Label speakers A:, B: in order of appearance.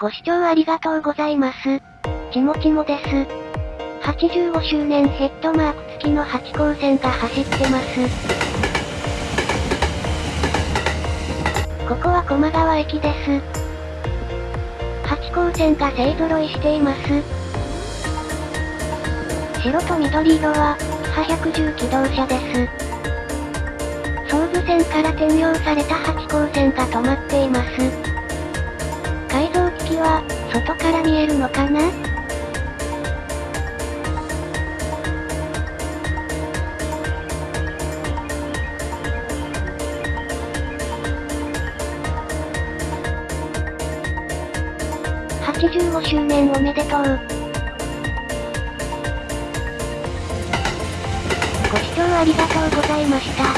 A: ご視聴ありがとうございます。ちもちもです。85周年ヘッドマーク付きの8号線が走ってます。ここは駒川駅です。8号線が勢揃いしています。白と緑色は、派110機動車です。総武線から転用された8号線が止まっています。は、外から見えるのかな？85周年おめでとう。ご視聴ありがとうございました。